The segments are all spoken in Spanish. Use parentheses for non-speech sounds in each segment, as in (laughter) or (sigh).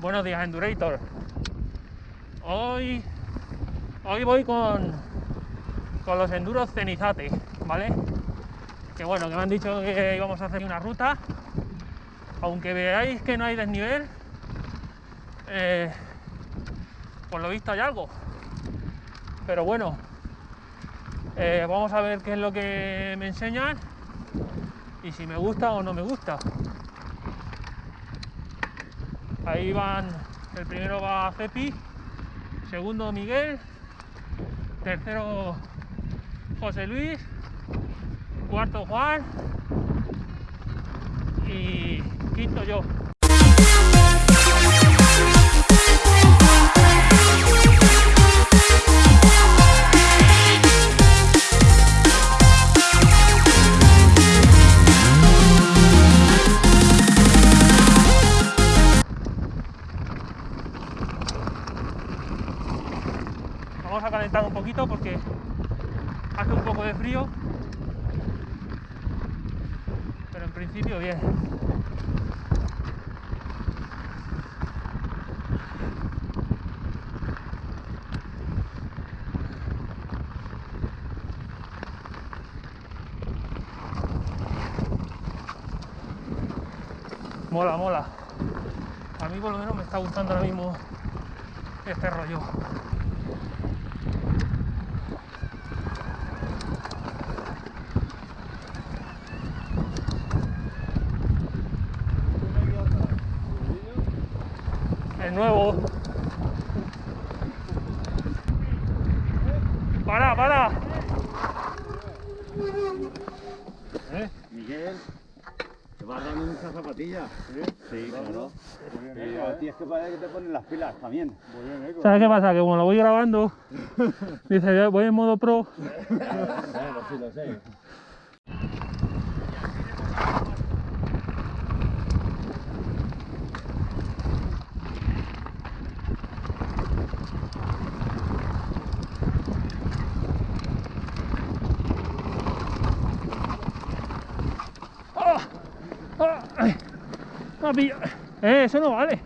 Buenos días, Endurator. Hoy, hoy voy con, con los enduros Cenizate, ¿vale? Que bueno, que me han dicho que íbamos a hacer una ruta. Aunque veáis que no hay desnivel, eh, por lo visto hay algo. Pero bueno, eh, vamos a ver qué es lo que me enseñan y si me gusta o no me gusta. Ahí van, el primero va Cepi, segundo Miguel, tercero José Luis, cuarto Juan y quinto yo. Este rollo. El nuevo. Para, para. ¿Eh? Miguel, te vas dando muchas zapatillas. Sí, sí claro. Y a ti es que parece que te ponen las pilas también. ¿Sabes qué pasa? Que como lo voy grabando, (laughs) dice, voy en modo pro. Sí lo sé. ¡Ah! ¡Ah! Eh, eso no vale.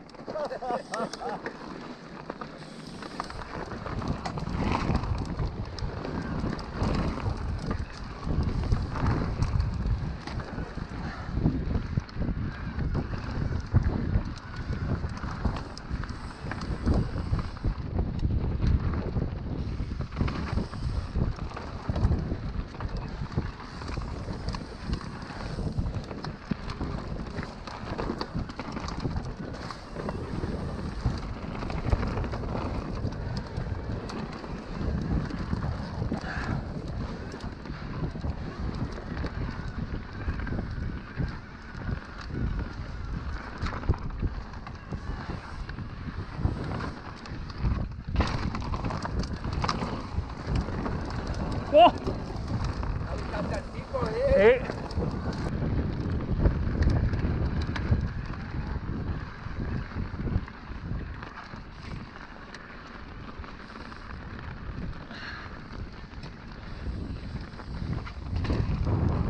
Eh.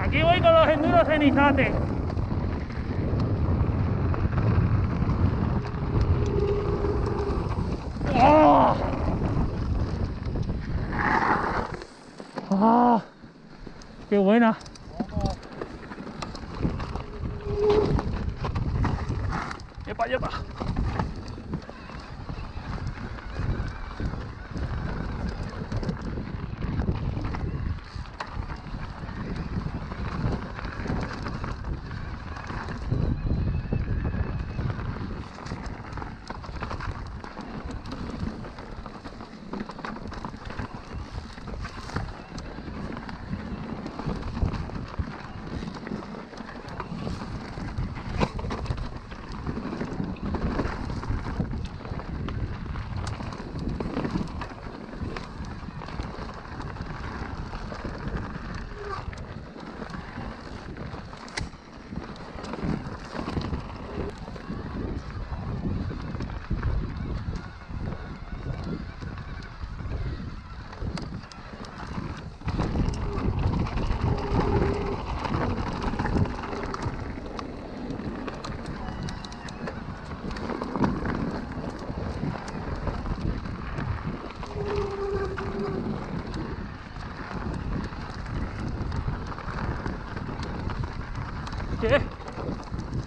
Aquí voy con enduros en Izate. ¡Oh! ¡Ah! ¡Qué buena! ¡Yepa, yepa!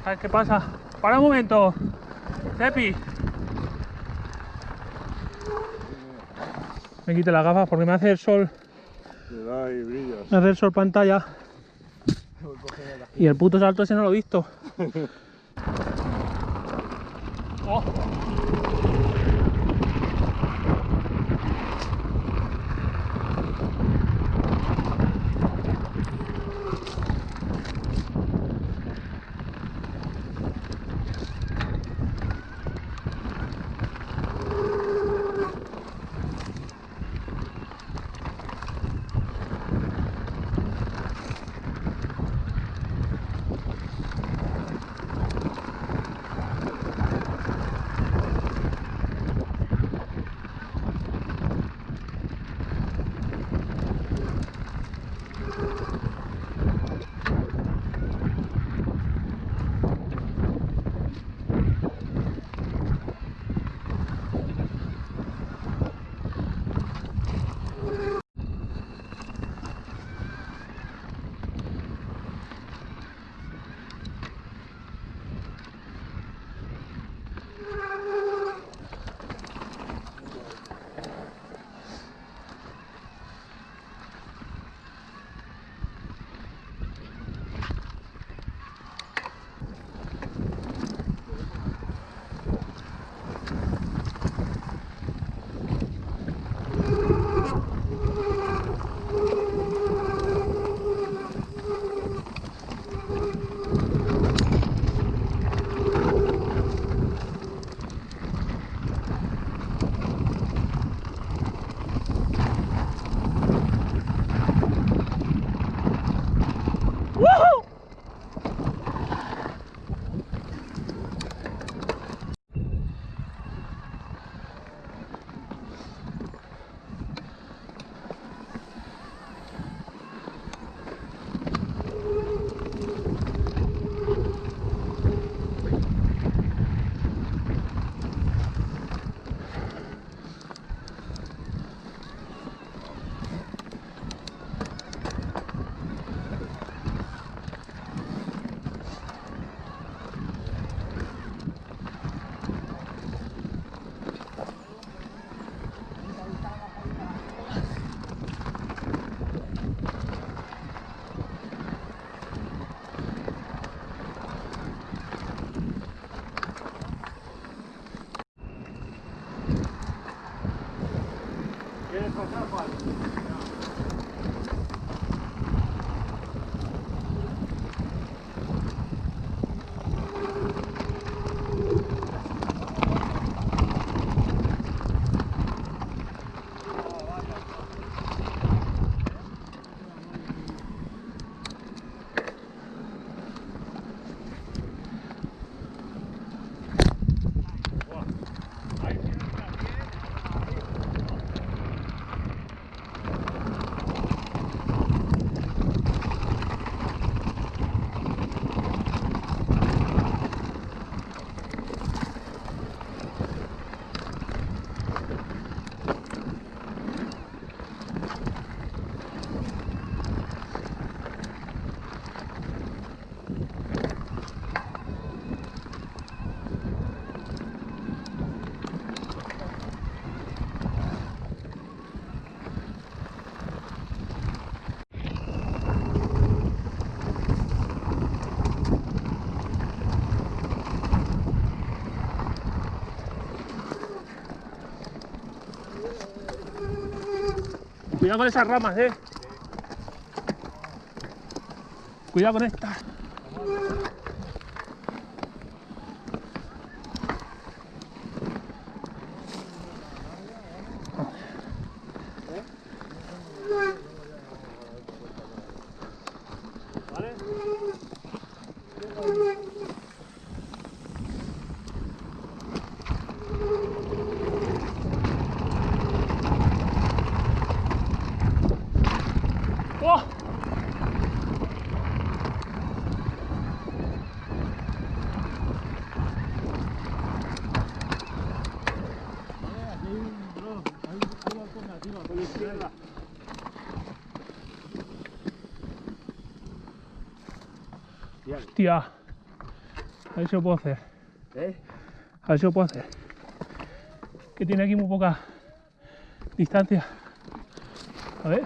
A ver qué pasa. Para un momento. Cepi. Me quite las gafas porque me hace el sol. Me hace el sol pantalla. Y el puto salto ese no lo he visto. (laughs) Oh. Cuidado con esas ramas, eh. Cuidado con esta. Hostia. A ver si lo puedo hacer. ¿Eh? A ver si lo puedo hacer. Que tiene aquí muy poca distancia. A ver.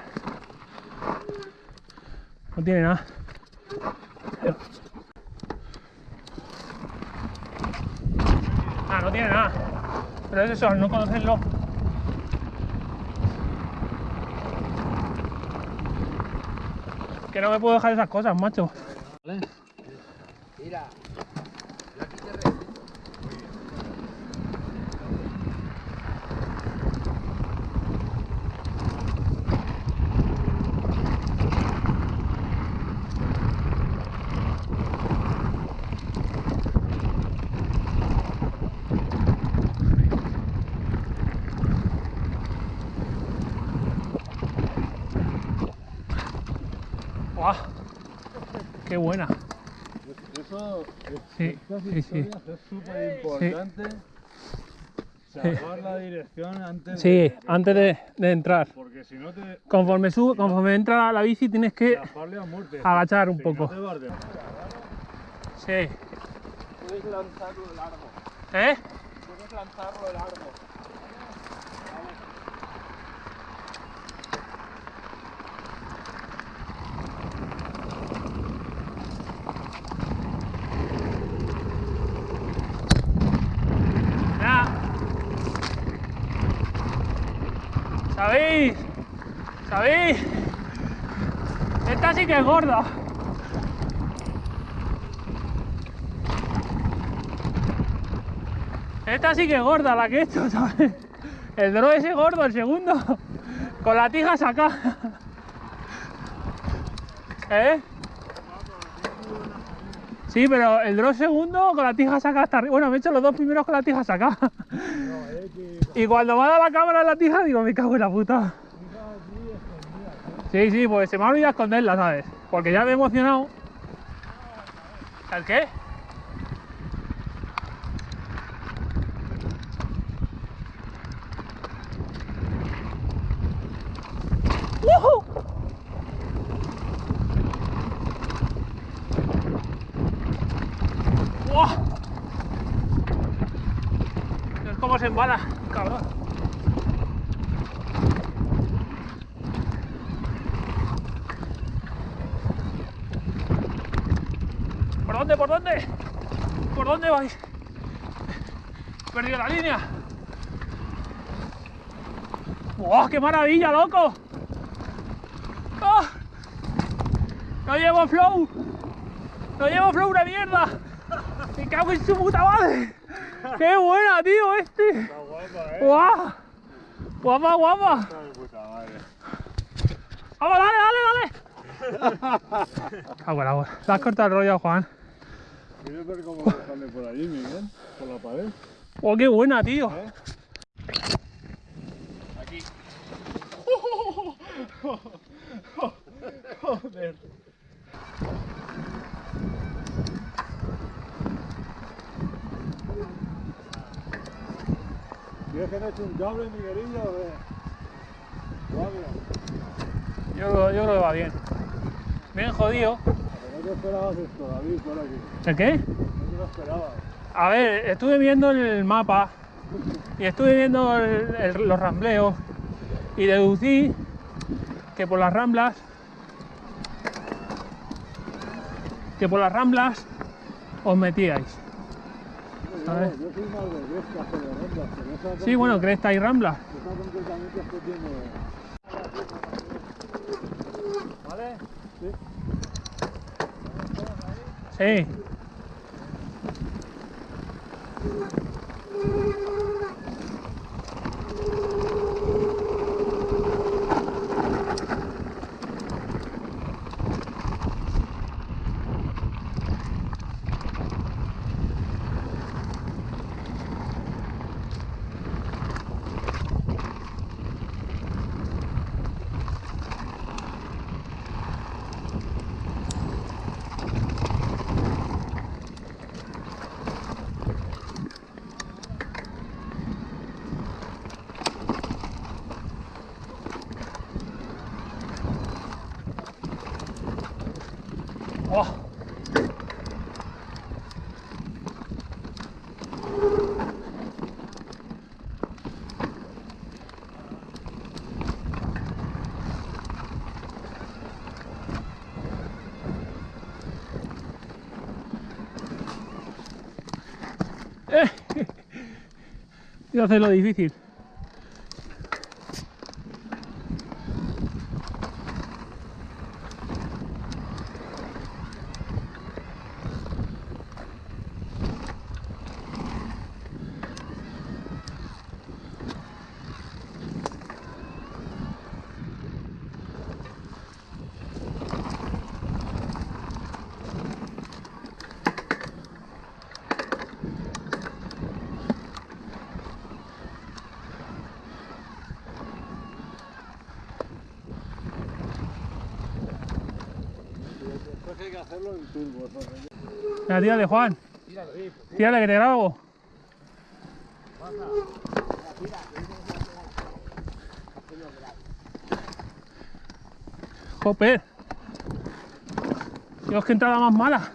No tiene nada. Ah, no tiene nada. Pero es eso, no conocerlo. No me puedo dejar esas cosas, macho. Mira, ¡Guau! ¡Qué buena! Eso, Sí, sí, sí. es súper importante. Saber la dirección antes Sí, de, antes de, de entrar. Porque si no te. Conforme sube, conforme entra la bici tienes que muerte. agachar un Si poco. No Sí. puedes lanzarlo largo. ¿Eh? Puedes lanzarlo largo. Ya. ¿Sabéis? ¿Sabéis? Esta sí que es gorda. Esta sí que es gorda la que he hecho, ¿sabes? El dro ese gordo, el segundo. Con la tija sacada. ¿Eh? Sí, pero el drone segundo con la tija sacada hasta arriba. Bueno, me he hecho los dos primeros con la tija sacada. Y cuando me dado la cámara en la tija, digo, me cago en la puta. Sí, sí, pues se me ha olvidado esconderla, ¿sabes? Porque ya me he emocionado. ¿El qué? ¡Woohoo! ¡Buah! Cabrón. ¿Por dónde? ¿Por dónde? ¿Por dónde vais? Perdido la línea. ¡Wow! ¡Qué maravilla, loco! ¡Ah! ¡No llevo flow! ¡No llevo flow una mierda! ¡Me cago en su puta madre! ¡Qué buena, tío, este! Está guapa, eh. ¡Guau! ¡Guapa, guapa! Está de puta madre. ¡Vamos, dale, dale, dale! Cago en la. Le has cortado el rollo, Juan. ¿Quieres ver cómo sale por allí, Miguel? Por la pared. ¡Oh, qué buena, tío! ¿Eh? (laughs) (laughs) Joder. ¿Quieres que le eche un cable, Miguelillo? Guardia. Yo, creo- yo creo que va bien. Bien jodido. Pero no te esperabas esto, David, por aquí. ¿El qué? No te lo esperabas. A ver, estuve viendo el mapa y estuve viendo el- el- los rambleos y deducí que por las ramblas que por las ramblas os metíais. Yo, soy más de pero esa Sí, bueno, cresta y. Esa concretamente tiene... ¿Vale? Sí. Sí. Y hace lo difícil. Tírale, Juan. Tírale, que te grabo. Joder. Dios, que entrada más mala.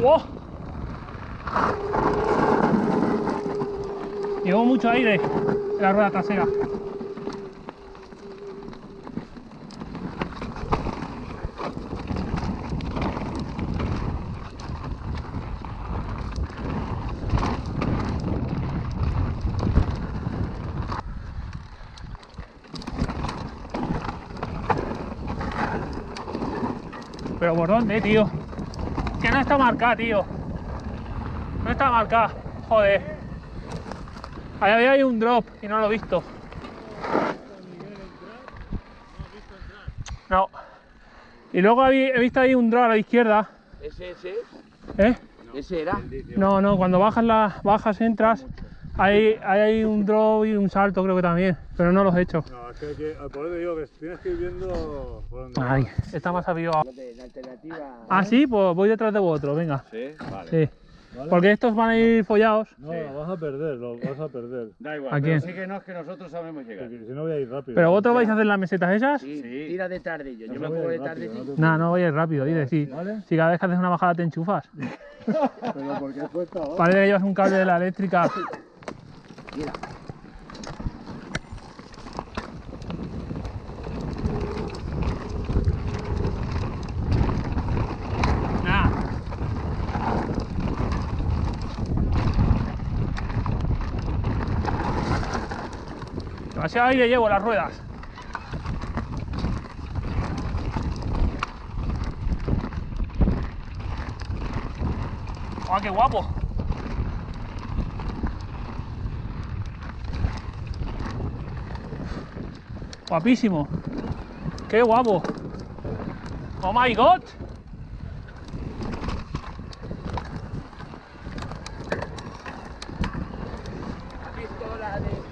¡Wow! Llevo mucho aire en la rueda trasera. Pero por dónde, tío? No está marcada, tío. No está marcada. Joder. Ahí había un drop y no lo he visto. No. Y luego he visto ahí un drop a la izquierda. ¿Ese, ese? ¿Eh? ¿Ese era? No, no, cuando bajas las bajas entras, hay, hay un drop y un salto creo que también, pero no los he hecho. No, es que, que por eso digo que tienes que ir viendo por dónde Ay, vas. está más avivado. La alternativa. Ah, sí, pues voy detrás de vosotros, venga. Sí, vale. Sí. ¿Vale? Porque estos van a ir follados. No, lo vas a perder, lo vas a perder. Da igual, ¿A pero quién? sí que no es que nosotros sabemos llegar. Porque si no voy a ir rápido. Pero vosotros vais a hacer las mesetas esas. Sí, Sí. tira detrás de ellos. Yo me voy a pongo ir detrás de ti. no No, no vayas rápido, dice, sí. ¿Vale? Si cada vez que haces una bajada te enchufas. (laughs) Pero porque cuesta abajo. Parece que llevas un cable de la eléctrica. (laughs) Mira. Nah. Demasiado aire llevo las ruedas. ¡Ah, qué guapo! Guapísimo. ¡Qué guapo! ¡Oh my god! Pistola de.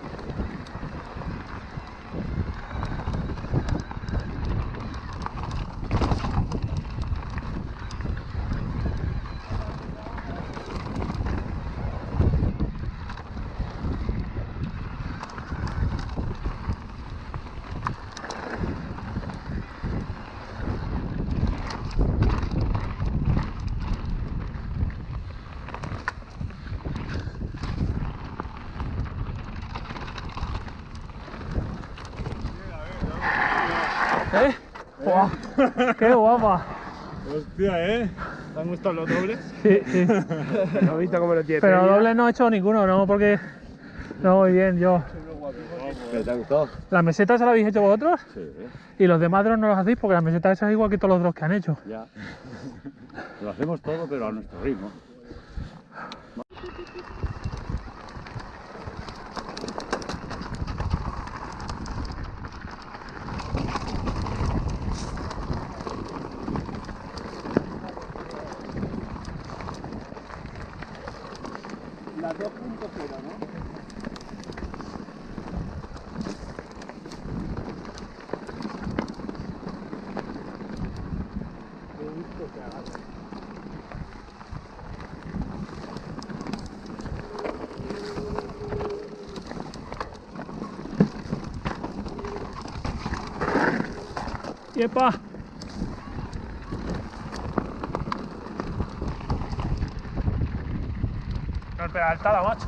¿Eh? ¡Guau! ¡Qué guapa! Hostia, ¿eh? ¿Te han gustado los dobles? Sí, sí. ¿Has visto cómo lo tiene? Pero doble no he hecho ninguno, no, porque no voy bien yo. ¿Pero te ha gustado? ¿Las mesetas se las habéis hecho vosotros? Sí. Y los demás drones no los hacéis porque las mesetas esas es igual que todos los drones que han hecho. ya. Lo hacemos todo, pero a nuestro ritmo. ¡Yepa! El pedaltada, macho.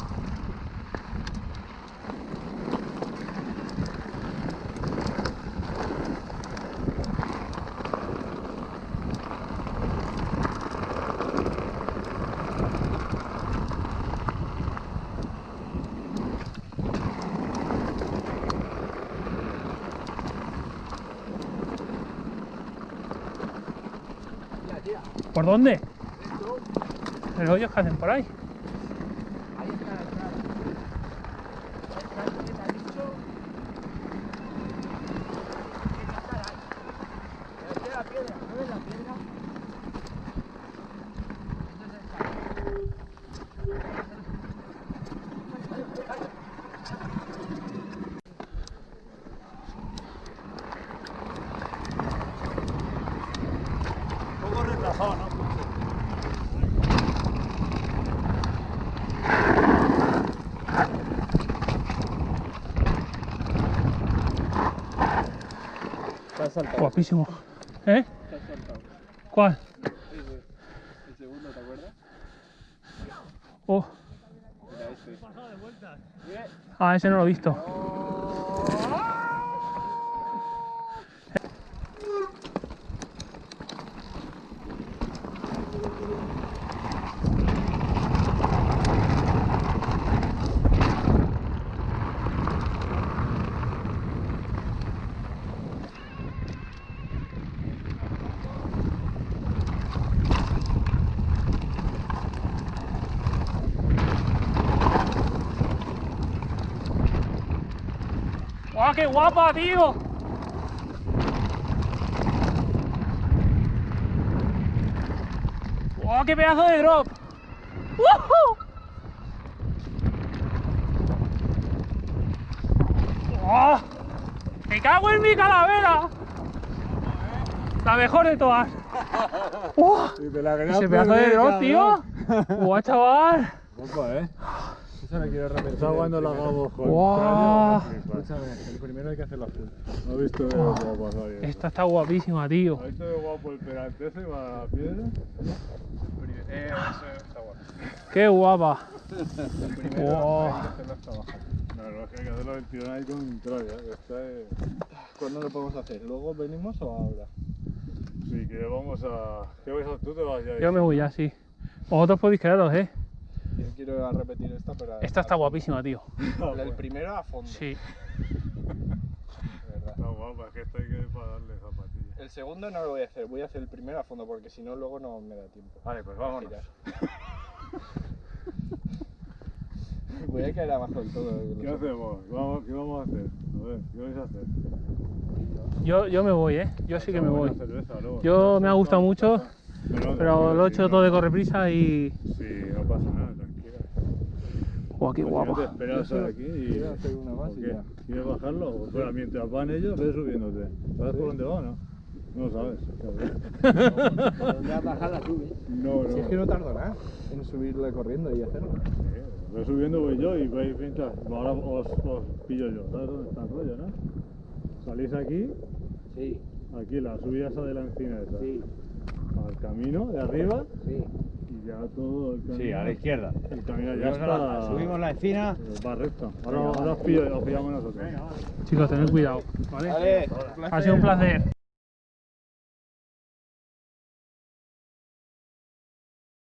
Tira, tira. ¿Por dónde? Esto, ¿El hoyo que hacen por ahí? ahí está tiene la piedra, ¿no ves la piedra? Está. Un poco ¿no? Saltado. Guapísimo. ¿Eh? Saltado. ¿Cuál? Ese, el segundo, ¿te acuerdas? Oh. Mira este. Ah, ese no lo he visto. ¡Guau, qué guapa, tío! ¡Guau, qué pedazo de drop! ¡Woohoo! ¡Guau! ¡Me cago en mi calavera! La mejor de todas. (laughs) Querías Ese pedazo de drop, tío. ¡Guau, chaval! Opa, eh. Esa la quiero repetir. Está cuando la hagamos con Guau. Escúchame, el primero hay que hacerlo full. No he visto lo pasar bien. Esta está guapísima, tío. ¿Has visto qué guapo el perante ese va a la piedra? Eh, ese está bueno. ¡Qué guapa! El primero Wow. hay que hacerlo hasta abajo. No, no, es que hay que hacerlo del tirón ahí contrario. que Está es... ¿Cuándo lo podemos hacer? ¿Luego venimos o ahora? Sí, que vamos a... ¿Qué vais a hacer? ¿Tú te vas ya? Yo me voy ya, sí. Vosotros podéis quedaros, ¿eh? Yo quiero repetir esta, pero. Esta está guapísima, tío. (laughs) La del primero a fondo. Sí. Está guapa, es que esta hay que ir para darle zapatilla. El segundo no lo voy a hacer, voy a hacer el primero a fondo porque si no, luego no me da tiempo. Vale, pues vámonos. (laughs) Voy a caer abajo del todo. eh, ¿Qué hacemos? Vamos, ¿Qué vamos a hacer? A ver, ¿qué vais a hacer? Yo, yo me voy, ¿eh? Yo sí que me voy. Cerveza luego. Yo me ha gustado mucho, Pero, pero lo he hecho todo de correprisa y... Sí, no pasa nada, tranquila. ¡Guau, qué Pues si no te guapa! esperas aquí y... Quiero hacer una más. ¿Quieres bajarlo? O fuera, mientras van ellos, ve subiéndote. ¿Sabes por dónde va o no? No sabes. (laughs) cabrón. ¿Dónde vas a bajar la subes? No, no. Si es que no tardo nada en subirle corriendo y hacerlo. Sí, Voy subiendo voy yo y vais mientras... Ahora os, os pillo yo. ¿Sabes dónde está el rollo, no? Salís aquí, Sí, aquí la subida esa de la encina esa. sí, Al camino de arriba sí. y ya todo el camino. Sí, a la izquierda. El camino ya Subimos la- está... Subimos la encina. eh, Va recto. Ahora, ahora os, pillo, os pillamos nosotros. Chicos, tened cuidado, ¿vale? Vale, Ha sido un placer.